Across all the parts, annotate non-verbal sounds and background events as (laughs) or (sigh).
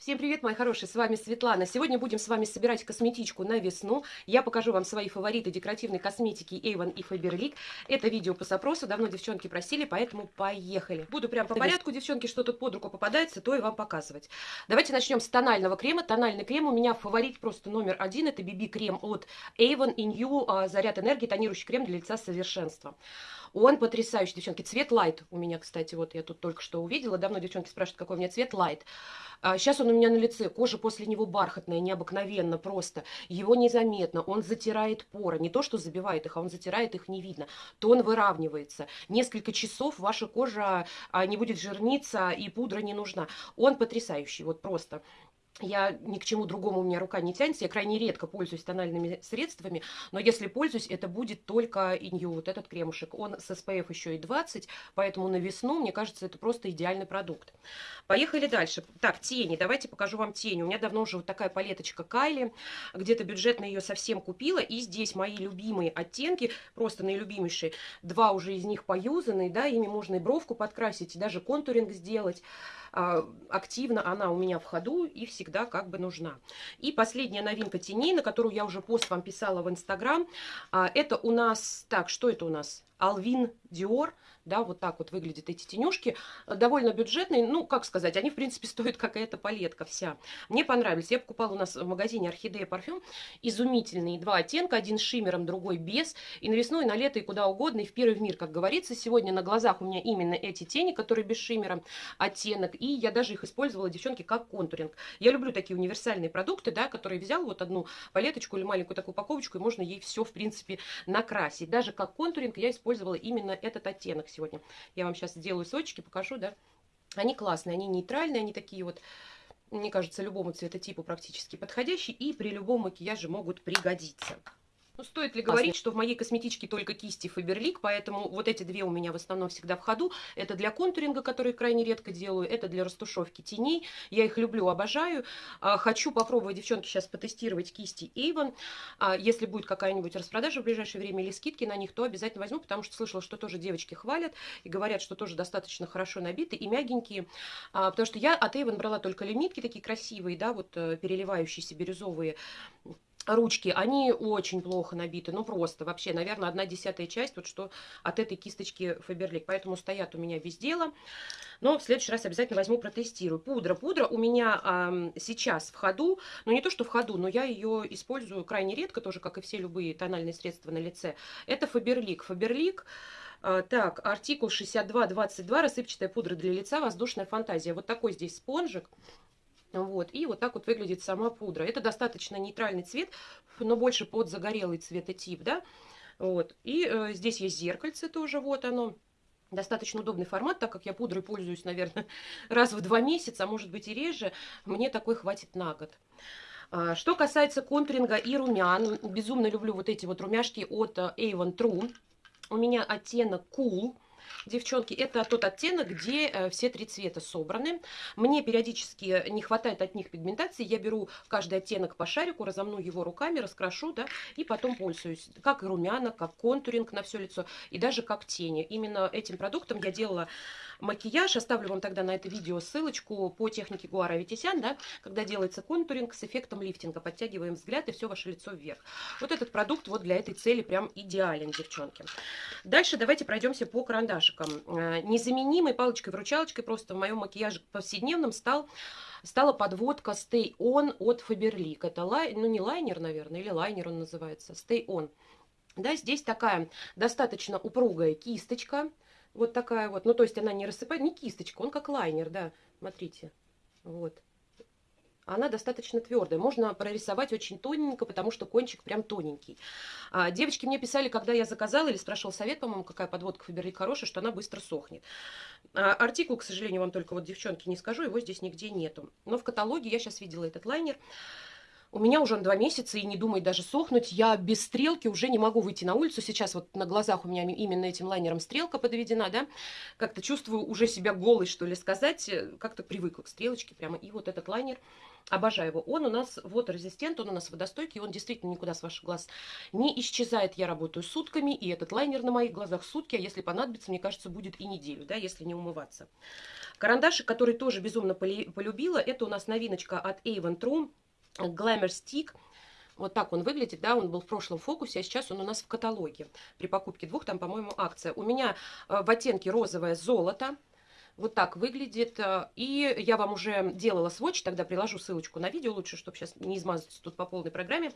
Всем привет, мои хорошие, с вами Светлана. Сегодня будем с вами собирать косметичку на весну. Я покажу вам свои фавориты декоративной косметики Avon и Faberlic. Это видео по запросу, давно девчонки просили, поэтому поехали. Буду прям по порядку, девчонки, что тут под руку попадается, то и вам показывать. Давайте начнем с тонального крема. Тональный крем у меня фаворит просто номер один, это BB-крем от Avon и New а, Заряд энергии, тонирующий крем для лица совершенства. Он потрясающий, девчонки. Цвет лайт у меня, кстати, вот я тут только что увидела. Давно девчонки спрашивают, какой у меня цвет лайт. Сейчас он у меня на лице. Кожа после него бархатная, необыкновенно просто. Его незаметно. Он затирает поры. Не то, что забивает их, а он затирает их не видно. Тон выравнивается. Несколько часов ваша кожа а, не будет жирниться и пудра не нужна. Он потрясающий, вот просто я ни к чему другому у меня рука не тянется, я крайне редко пользуюсь тональными средствами, но если пользуюсь, это будет только Инью, вот этот кремушек. Он с SPF еще и 20, поэтому на весну, мне кажется, это просто идеальный продукт. Поехали дальше. Так, тени, давайте покажу вам тени. У меня давно уже вот такая палеточка Кайли, где-то бюджетно ее совсем купила, и здесь мои любимые оттенки, просто наилюбимейшие. Два уже из них поюзанные, да, ими можно и бровку подкрасить, и даже контуринг сделать. А, активно она у меня в ходу и всегда как бы нужна. И последняя новинка теней, на которую я уже пост вам писала в Инстаграм, а, это у нас, так, что это у нас? Алвин Диор да, вот так вот выглядят эти тенюшки, довольно бюджетные, ну, как сказать, они, в принципе, (laughs) стоят какая-то палетка вся. Мне понравились, я покупала у нас в магазине Орхидея парфюм, изумительные два оттенка, один с шиммером, другой без, и на весну, и на лето, и куда угодно, и в первый в мир, как говорится, сегодня на глазах у меня именно эти тени, которые без шиммера, оттенок, и я даже их использовала, девчонки, как контуринг. Я люблю такие универсальные продукты, да, которые взял вот одну палеточку или маленькую такую упаковочку, и можно ей все, в принципе, накрасить. Даже как контуринг я использовала именно этот оттенок сегодня. Я вам сейчас сделаю сочки, покажу, да. Они классные, они нейтральные, они такие вот, мне кажется, любому цветотипу практически подходящие и при любом макияже могут пригодиться. Ну, стоит ли говорить, что в моей косметичке только кисти Фаберлик, поэтому вот эти две у меня в основном всегда в ходу. Это для контуринга, который крайне редко делаю, это для растушевки теней. Я их люблю, обожаю. А, хочу попробовать, девчонки, сейчас потестировать кисти Avon. А, если будет какая-нибудь распродажа в ближайшее время или скидки на них, то обязательно возьму, потому что слышала, что тоже девочки хвалят и говорят, что тоже достаточно хорошо набиты и мягенькие. А, потому что я от Avon брала только лимитки такие красивые, да, вот э, переливающиеся бирюзовые ручки, они очень плохо набиты, ну просто вообще, наверное, одна десятая часть, вот что от этой кисточки Фаберлик, поэтому стоят у меня без дела, но в следующий раз обязательно возьму, протестирую. Пудра, пудра у меня э, сейчас в ходу, ну не то, что в ходу, но я ее использую крайне редко, тоже, как и все любые тональные средства на лице, это Фаберлик, Фаберлик, э, так, артикул 6222, рассыпчатая пудра для лица, воздушная фантазия, вот такой здесь спонжик, вот, и вот так вот выглядит сама пудра. Это достаточно нейтральный цвет, но больше под загорелый цветотип, да. Вот, и э, здесь есть зеркальце тоже, вот оно. Достаточно удобный формат, так как я пудрой пользуюсь, наверное, (laughs) раз в два месяца, а может быть и реже. Мне такой хватит на год. А, что касается контуринга и румян, безумно люблю вот эти вот румяшки от э, Avon True. У меня оттенок Cool. Девчонки, это тот оттенок, где э, все три цвета собраны. Мне периодически не хватает от них пигментации. Я беру каждый оттенок по шарику, разомну его руками, раскрашу, да, и потом пользуюсь. Как и румяна, как контуринг на все лицо, и даже как тени. Именно этим продуктом я делала макияж. Оставлю вам тогда на это видео ссылочку по технике Гуара Витисян, да, когда делается контуринг с эффектом лифтинга. Подтягиваем взгляд и все ваше лицо вверх. Вот этот продукт вот для этой цели прям идеален, девчонки. Дальше давайте пройдемся по карандашикам. Э, незаменимой палочкой-вручалочкой просто в моем макияже повседневном стал стала подводка Stay On от Faberlic. Это лай, ну не лайнер, наверное, или лайнер он называется. Stay On. Да, здесь такая достаточно упругая кисточка. Вот такая вот. Ну, то есть она не рассыпает, не кисточка, он как лайнер, да. Смотрите. Вот. Она достаточно твердая. Можно прорисовать очень тоненько, потому что кончик прям тоненький. А, девочки мне писали, когда я заказала, или спрашивал совет, по-моему, какая подводка Фаберлик хорошая, что она быстро сохнет. А, артикул, к сожалению, вам только вот, девчонки, не скажу, его здесь нигде нету. Но в каталоге я сейчас видела этот лайнер. У меня уже два месяца и не думает даже сохнуть. Я без стрелки уже не могу выйти на улицу. Сейчас вот на глазах у меня именно этим лайнером стрелка подведена, да. Как-то чувствую уже себя голой, что ли сказать. Как-то привыкла к стрелочке прямо. И вот этот лайнер, обожаю его. Он у нас вот резистент, он у нас водостойкий, он действительно никуда с ваших глаз не исчезает. Я работаю сутками, и этот лайнер на моих глазах сутки, а если понадобится, мне кажется, будет и неделю, да, если не умываться. Карандашик, который тоже безумно полюбила, это у нас новиночка от Avon True Glamour Stick. Вот так он выглядит, да, он был в прошлом фокусе, а сейчас он у нас в каталоге. При покупке двух там, по-моему, акция. У меня э, в оттенке розовое золото. Вот так выглядит. Э, и я вам уже делала сводч, тогда приложу ссылочку на видео, лучше, чтобы сейчас не измазаться тут по полной программе.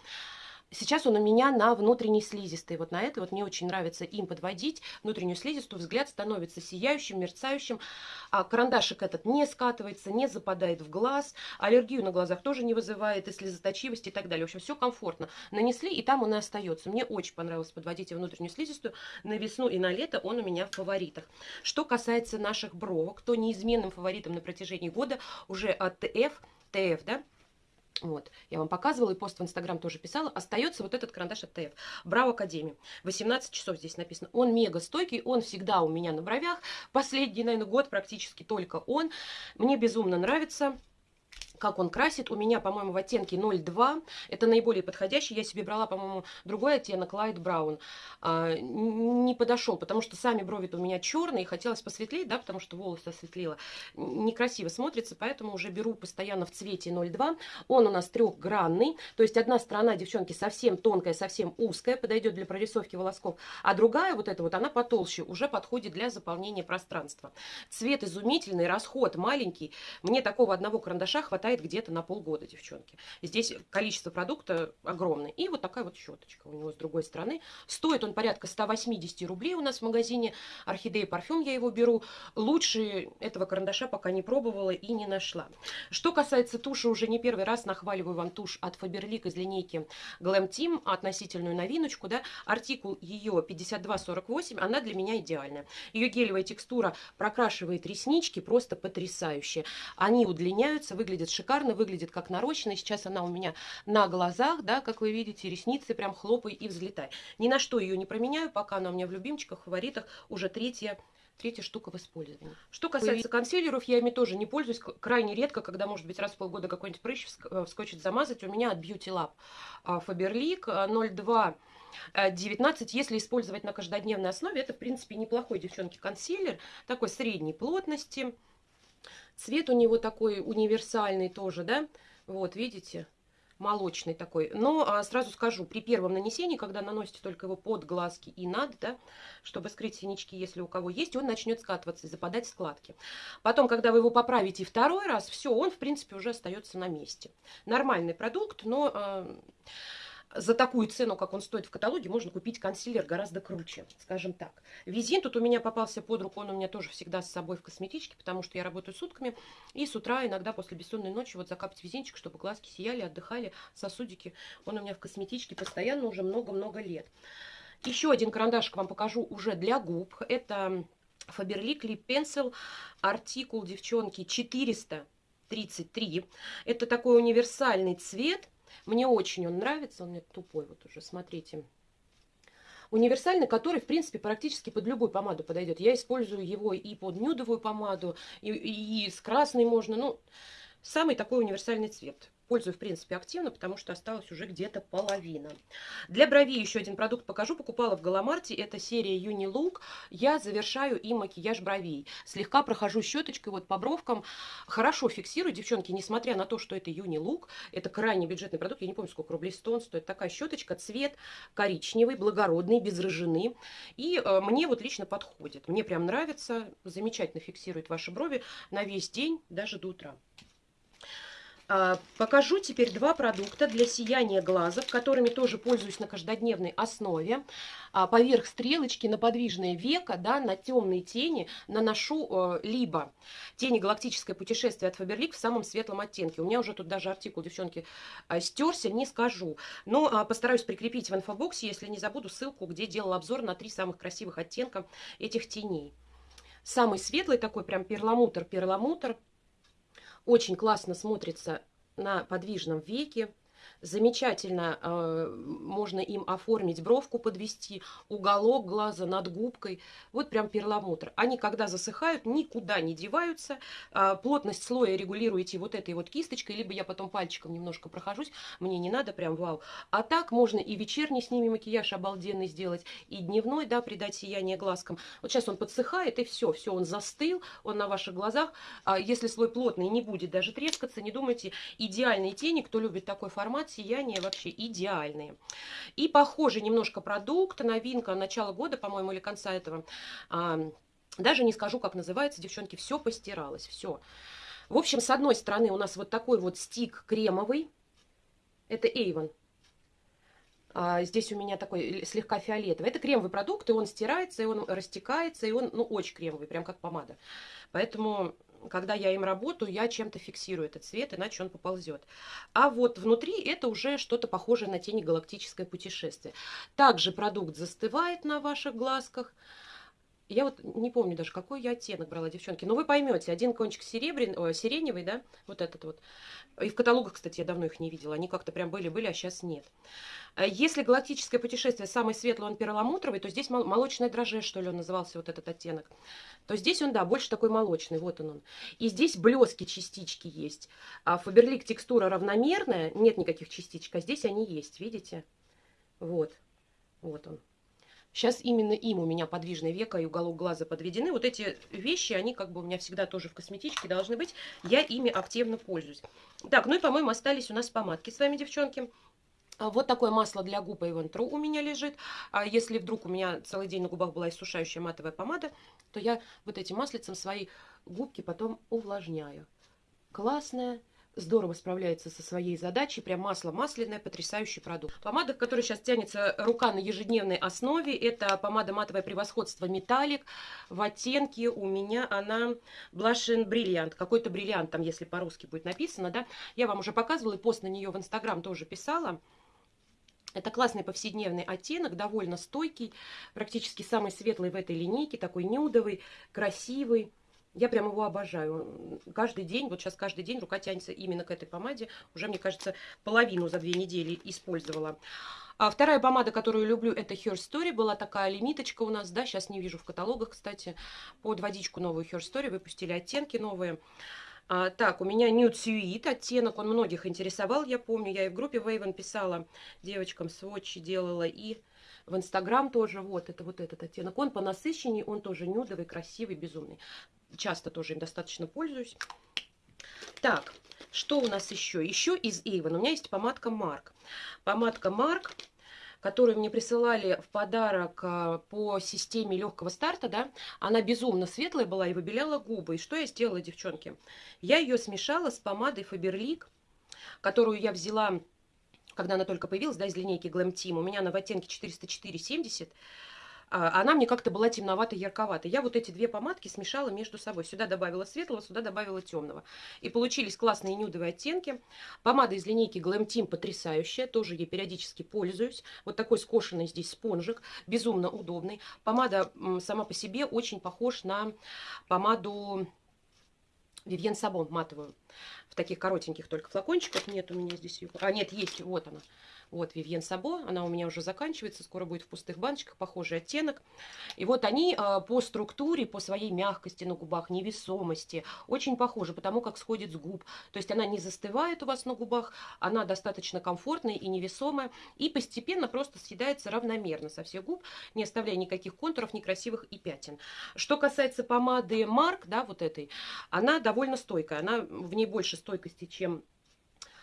Сейчас он у меня на внутренней слизистой. Вот на это вот мне очень нравится им подводить. Внутреннюю слизистую взгляд становится сияющим, мерцающим. А карандашик этот не скатывается, не западает в глаз. Аллергию на глазах тоже не вызывает, и слезоточивость и так далее. В общем, все комфортно. Нанесли, и там он и остается. Мне очень понравилось подводить внутреннюю слизистую. На весну и на лето он у меня в фаворитах. Что касается наших бровок, то неизменным фаворитом на протяжении года уже от ТФ, ТФ, да, вот, я вам показывала, и пост в Инстаграм тоже писала. Остается вот этот карандаш от ТФ. Браво Академия. 18 часов здесь написано. Он мега стойкий, он всегда у меня на бровях. Последний, наверное, год практически только он. Мне безумно нравится как он красит. У меня, по-моему, в оттенке 02. Это наиболее подходящий. Я себе брала, по-моему, другой оттенок, Light Brown. А, не подошел, потому что сами брови у меня черные. Хотелось посветлее, да, потому что волосы осветлила. Некрасиво смотрится, поэтому уже беру постоянно в цвете 02. Он у нас трехгранный. То есть одна сторона, девчонки, совсем тонкая, совсем узкая, подойдет для прорисовки волосков. А другая, вот эта вот, она потолще, уже подходит для заполнения пространства. Цвет изумительный, расход маленький. Мне такого одного карандаша хватает хватает где-то на полгода, девчонки. Здесь количество продукта огромное. И вот такая вот щеточка у него с другой стороны. Стоит он порядка 180 рублей у нас в магазине. Орхидея парфюм я его беру. Лучше этого карандаша пока не пробовала и не нашла. Что касается туши, уже не первый раз нахваливаю вам тушь от Faberlic из линейки Glam Team, относительную новиночку. Да? Артикул ее 5248, она для меня идеальная. Ее гелевая текстура прокрашивает реснички просто потрясающе. Они удлиняются, выглядят шикарно, выглядит как нарощенная. Сейчас она у меня на глазах, да, как вы видите, ресницы прям хлопай и взлетай. Ни на что ее не променяю, пока она у меня в любимчиках, фаворитах, уже третья третья штука в использовании. Что касается консилеров, я ими тоже не пользуюсь крайне редко, когда, может быть, раз в полгода какой-нибудь прыщ э, вскочит замазать. У меня от Beauty Lab а, Faberlic 02 19, если использовать на каждодневной основе, это, в принципе, неплохой, девчонки, консилер, такой средней плотности. Цвет у него такой универсальный тоже, да? Вот, видите? молочный такой. Но а, сразу скажу, при первом нанесении, когда наносите только его под глазки и над, да, чтобы скрыть синячки, если у кого есть, он начнет скатываться и западать складки. Потом, когда вы его поправите второй раз, все, он, в принципе, уже остается на месте. Нормальный продукт, но... А, за такую цену, как он стоит в каталоге, можно купить консилер гораздо круче, скажем так. Визин тут у меня попался под руку, он у меня тоже всегда с собой в косметичке, потому что я работаю сутками. И с утра иногда после бессонной ночи вот закапать визинчик, чтобы глазки сияли, отдыхали, сосудики. Он у меня в косметичке постоянно уже много-много лет. Еще один карандашик вам покажу уже для губ. Это Faberlic Lip Pencil, артикул, девчонки, 433. Это такой универсальный цвет мне очень он нравится, он мне тупой вот уже, смотрите. Универсальный, который, в принципе, практически под любую помаду подойдет. Я использую его и под нюдовую помаду, и, и с красной можно. Ну, самый такой универсальный цвет пользую, в принципе, активно, потому что осталось уже где-то половина. Для бровей еще один продукт покажу. Покупала в Галамарте. Это серия Uniluk. Я завершаю им макияж бровей. Слегка прохожу щеточкой вот по бровкам. Хорошо фиксирую, девчонки, несмотря на то, что это Uniluk. Это крайне бюджетный продукт. Я не помню, сколько рублей стоит. Стоит такая щеточка. Цвет коричневый, благородный, без рыжины. И э, мне вот лично подходит. Мне прям нравится. Замечательно фиксирует ваши брови на весь день, даже до утра. А, покажу теперь два продукта для сияния глазов, которыми тоже пользуюсь на каждодневной основе. А, поверх стрелочки на подвижное веко, да, на темные тени наношу э, либо тени галактическое путешествие от Faberlic в самом светлом оттенке. У меня уже тут даже артикул, девчонки, э, стерся, не скажу. Но а, постараюсь прикрепить в инфобоксе, если не забуду, ссылку, где делал обзор на три самых красивых оттенка этих теней. Самый светлый такой, прям перламутр-перламутр. Очень классно смотрится на подвижном веке. Замечательно э, можно им оформить бровку, подвести, уголок глаза над губкой. Вот прям перламутр. Они, когда засыхают, никуда не деваются. Э, плотность слоя регулируете вот этой вот кисточкой, либо я потом пальчиком немножко прохожусь. Мне не надо прям вау. А так можно и вечерний с ними макияж обалденный сделать, и дневной, да, придать сияние глазкам. Вот сейчас он подсыхает, и все, все, он застыл, он на ваших глазах. А если слой плотный, не будет даже трескаться, не думайте. Идеальные тени, кто любит такой формат, сияние вообще идеальные. И похожий немножко продукт, новинка начала года, по-моему, или конца этого. А, даже не скажу, как называется, девчонки, все постиралось, все. В общем, с одной стороны у нас вот такой вот стик кремовый. Это Avon. А, здесь у меня такой слегка фиолетовый. Это кремовый продукт, и он стирается, и он растекается, и он, ну, очень кремовый, прям как помада. Поэтому когда я им работаю, я чем-то фиксирую этот цвет, иначе он поползет. А вот внутри это уже что-то похожее на тени галактическое путешествие. Также продукт застывает на ваших глазках. Я вот не помню даже, какой я оттенок брала, девчонки. Но вы поймете, один кончик серебряный, о, сиреневый, да, вот этот вот. И в каталогах, кстати, я давно их не видела. Они как-то прям были-были, а сейчас нет. Э, если галактическое путешествие самый светлый, он перламутровый, то здесь молочное дрожжи, что ли, он назывался, вот этот оттенок. То здесь он, да, больше такой молочный, вот он он. И здесь блески частички есть. А Фаберлик текстура равномерная, нет никаких частичек, а здесь они есть, видите? Вот, вот он. Сейчас именно им у меня подвижное веко и уголок глаза подведены. Вот эти вещи, они как бы у меня всегда тоже в косметичке должны быть. Я ими активно пользуюсь. Так, ну и, по-моему, остались у нас помадки с вами, девчонки. А вот такое масло для губ Avon True у меня лежит. А если вдруг у меня целый день на губах была иссушающая матовая помада, то я вот этим маслицем свои губки потом увлажняю. Классная здорово справляется со своей задачей. Прям масло масляное, потрясающий продукт. Помада, в которой сейчас тянется рука на ежедневной основе, это помада матовое превосходство металлик. В оттенке у меня она Blush Brilliant. Какой-то бриллиант там, если по-русски будет написано, да. Я вам уже показывала и пост на нее в Инстаграм тоже писала. Это классный повседневный оттенок, довольно стойкий, практически самый светлый в этой линейке, такой нюдовый, красивый. Я прям его обожаю. Каждый день, вот сейчас каждый день рука тянется именно к этой помаде. Уже, мне кажется, половину за две недели использовала. А вторая помада, которую люблю, это Her Story. Была такая лимиточка у нас, да, сейчас не вижу в каталогах, кстати. Под водичку новую Her Story выпустили оттенки новые. А, так, у меня Nude Suite оттенок, он многих интересовал, я помню. Я и в группе Вейвен писала девочкам сводчи делала, и в Инстаграм тоже. Вот, это вот этот оттенок. Он по насыщенней, он тоже нюдовый, красивый, безумный часто тоже им достаточно пользуюсь. Так, что у нас еще? Еще из Avon у меня есть помадка Марк. Помадка Марк, которую мне присылали в подарок а, по системе легкого старта, да, она безумно светлая была и выбеляла губы. И что я сделала, девчонки? Я ее смешала с помадой Faberlic, которую я взяла, когда она только появилась, да, из линейки Glam Team. У меня она в оттенке 404,70. А, она мне как-то была темновато ярковата Я вот эти две помадки смешала между собой. Сюда добавила светлого, сюда добавила темного. И получились классные нюдовые оттенки. Помада из линейки Glam Team потрясающая, тоже ей периодически пользуюсь. Вот такой скошенный здесь спонжик, безумно удобный. Помада сама по себе очень похож на помаду Вивьен Сабон матовую. В таких коротеньких только флакончиках. Нет у меня здесь. А, нет, есть, вот она. Вот Вивьен Сабо, она у меня уже заканчивается, скоро будет в пустых баночках, похожий оттенок. И вот они а, по структуре, по своей мягкости на губах, невесомости, очень похожи, потому как сходит с губ. То есть она не застывает у вас на губах, она достаточно комфортная и невесомая, и постепенно просто съедается равномерно со всех губ, не оставляя никаких контуров, некрасивых и пятен. Что касается помады Марк, да, вот этой, она довольно стойкая, она в ней больше стойкости, чем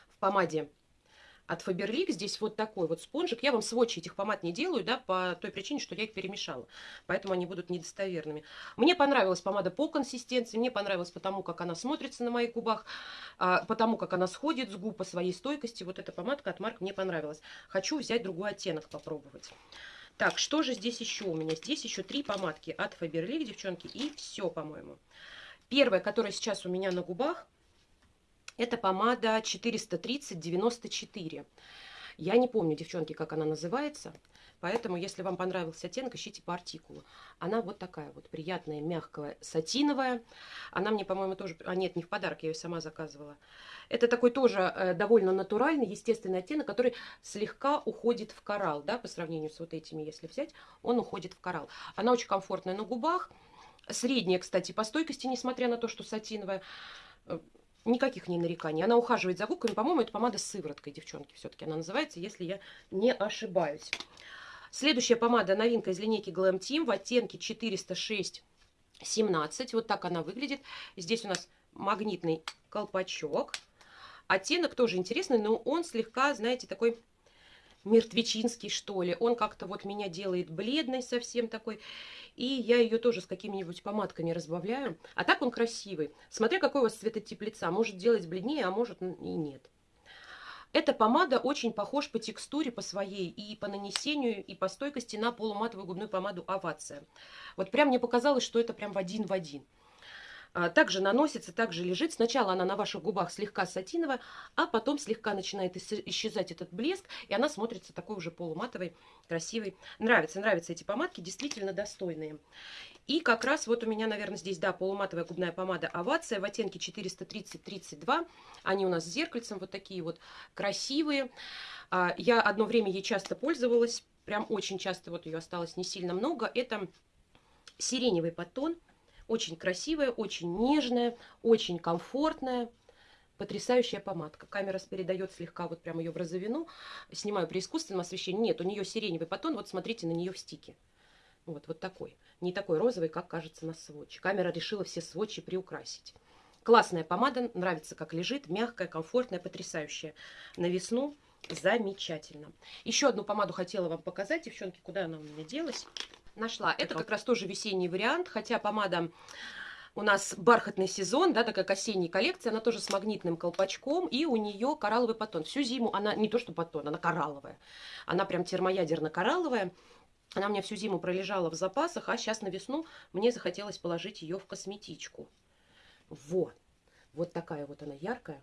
в помаде от Faberlic. Здесь вот такой вот спонжик. Я вам сводчи этих помад не делаю, да, по той причине, что я их перемешала. Поэтому они будут недостоверными. Мне понравилась помада по консистенции. Мне понравилась потому, как она смотрится на моих губах. А, потому, как она сходит с губ по своей стойкости. Вот эта помадка от Марк мне понравилась. Хочу взять другой оттенок попробовать. Так, что же здесь еще у меня? Здесь еще три помадки от Faberlic, девчонки, и все, по-моему. Первая, которая сейчас у меня на губах, это помада 430-94. Я не помню, девчонки, как она называется. Поэтому, если вам понравился оттенок, ищите по артикулу. Она вот такая вот приятная, мягкая, сатиновая. Она мне, по-моему, тоже... А нет, не в подарок, я ее сама заказывала. Это такой тоже э, довольно натуральный, естественный оттенок, который слегка уходит в коралл, да, по сравнению с вот этими, если взять, он уходит в коралл. Она очень комфортная на губах. Средняя, кстати, по стойкости, несмотря на то, что сатиновая. Никаких не нареканий. Она ухаживает за губками. По-моему, это помада с сывороткой, девчонки, все-таки она называется, если я не ошибаюсь. Следующая помада, новинка из линейки Glam Team в оттенке 406 17. Вот так она выглядит. Здесь у нас магнитный колпачок. Оттенок тоже интересный, но он слегка, знаете, такой мертвечинский, что ли. Он как-то вот меня делает бледной совсем такой. И я ее тоже с какими-нибудь помадками разбавляю. А так он красивый. Смотря какой у вас цветотип лица. Может делать бледнее, а может и нет. Эта помада очень похож по текстуре, по своей, и по нанесению, и по стойкости на полуматовую губную помаду Овация. Вот прям мне показалось, что это прям в один в один. А, также наносится, также лежит. Сначала она на ваших губах слегка сатиновая, а потом слегка начинает исчезать этот блеск, и она смотрится такой уже полуматовой, красивой. Нравится, нравятся эти помадки, действительно достойные. И как раз вот у меня, наверное, здесь, да, полуматовая губная помада Овация в оттенке 430-32. Они у нас с зеркальцем вот такие вот красивые. А, я одно время ей часто пользовалась, прям очень часто, вот ее осталось не сильно много. Это сиреневый подтон, очень красивая, очень нежная, очень комфортная. Потрясающая помадка. Камера передает слегка вот прям ее в розовину. Снимаю при искусственном освещении. Нет, у нее сиреневый подтон. Вот смотрите на нее в стике. Вот, вот такой. Не такой розовый, как кажется на сводче. Камера решила все сводчи приукрасить. Классная помада, нравится как лежит, мягкая, комфортная, потрясающая. На весну замечательно. Еще одну помаду хотела вам показать, девчонки, куда она у меня делась. Нашла. Это как раз тоже весенний вариант, хотя помада у нас бархатный сезон, да, такая осенняя коллекция, она тоже с магнитным колпачком, и у нее коралловый батон. Всю зиму она не то что батон, она коралловая. Она прям термоядерно-коралловая. Она у меня всю зиму пролежала в запасах, а сейчас на весну мне захотелось положить ее в косметичку. Вот. Вот такая вот она яркая.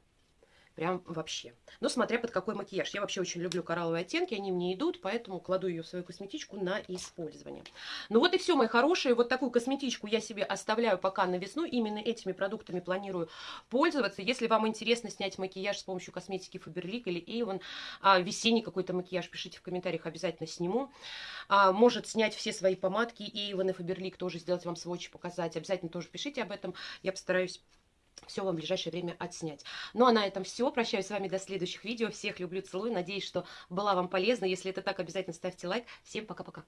Прям вообще. Но смотря под какой макияж. Я вообще очень люблю коралловые оттенки, они мне идут, поэтому кладу ее в свою косметичку на использование. Ну вот и все, мои хорошие. Вот такую косметичку я себе оставляю пока на весну. Именно этими продуктами планирую пользоваться. Если вам интересно снять макияж с помощью косметики Faberlic или Avon, а, весенний какой-то макияж, пишите в комментариях, обязательно сниму. А, может снять все свои помадки Avon и Faberlic, тоже сделать вам сводч, показать. Обязательно тоже пишите об этом. Я постараюсь все вам в ближайшее время отснять. Ну а на этом все. Прощаюсь с вами до следующих видео. Всех люблю, целую. Надеюсь, что была вам полезна. Если это так, обязательно ставьте лайк. Всем пока-пока.